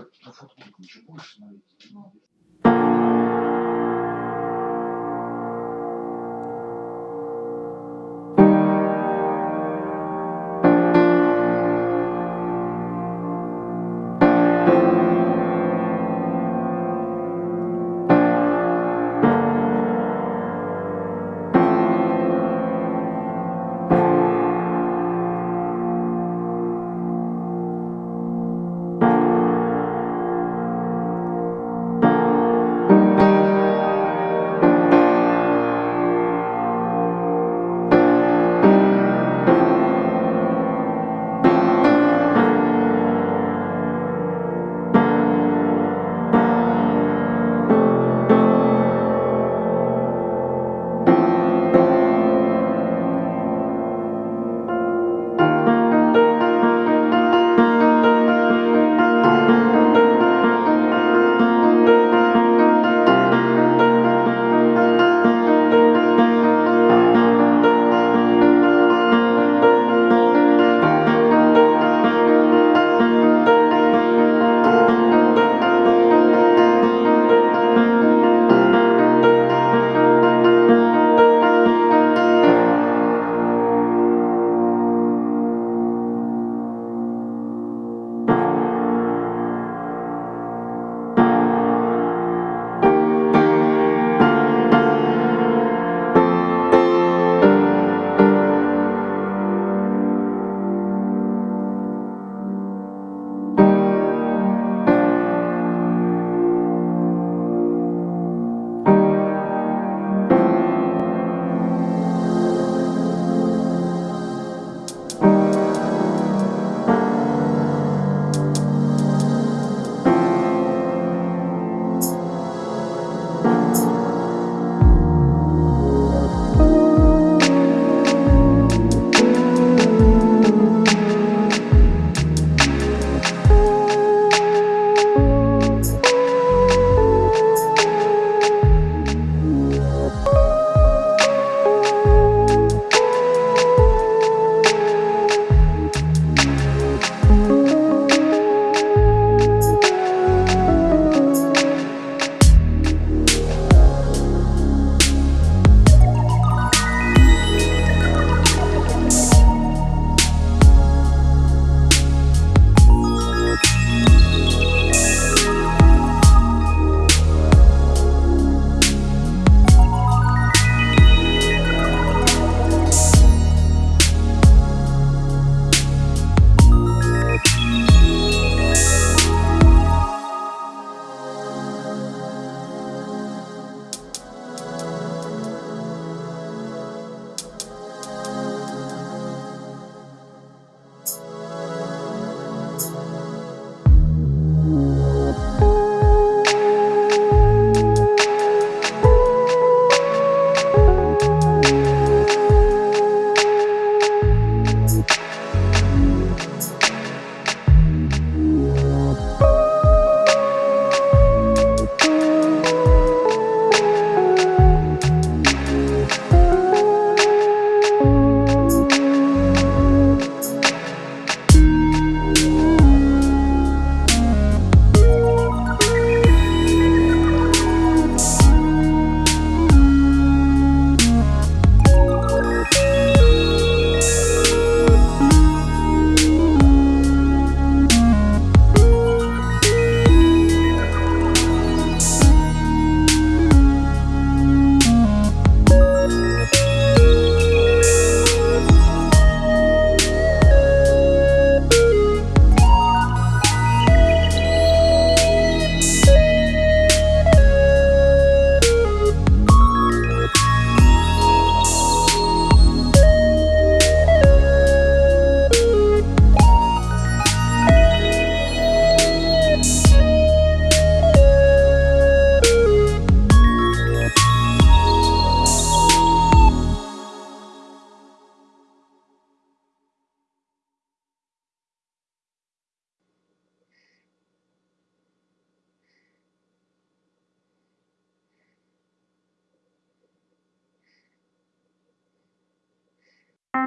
если на ну, футбол ничего больше смотреть? Ну.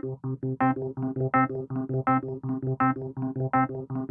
Thank you.